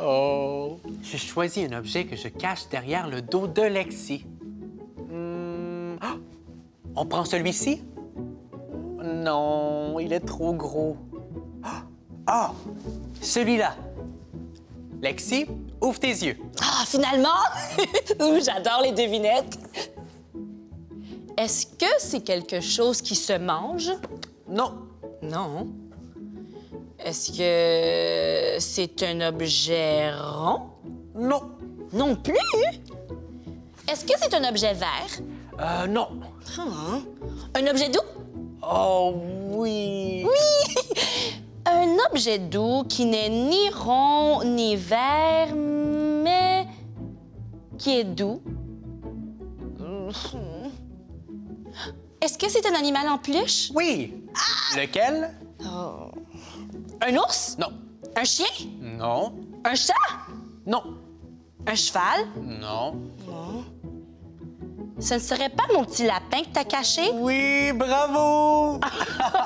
Oh. Je choisis un objet que je cache derrière le dos de Lexi. Hmm, ah! On prend celui-ci? Non, il est trop gros. Ah! Ah! Celui-là. Lexi, ouvre tes yeux. Ah, finalement! Ouh, J'adore les devinettes. Est-ce que c'est quelque chose qui se mange? Non. Non. Est-ce que c'est un objet rond? Non. Non plus? Est-ce que c'est un objet vert? Euh, non. Ah. Un objet doux? Oh oui. Un objet doux qui n'est ni rond ni vert, mais qui est doux. Est-ce que c'est un animal en peluche? Oui. Lequel? Un ours? Non. Un chien? Non. Un chat? Non. Un cheval? Non. Ce ne serait pas mon petit lapin que t'as caché? Oui, bravo!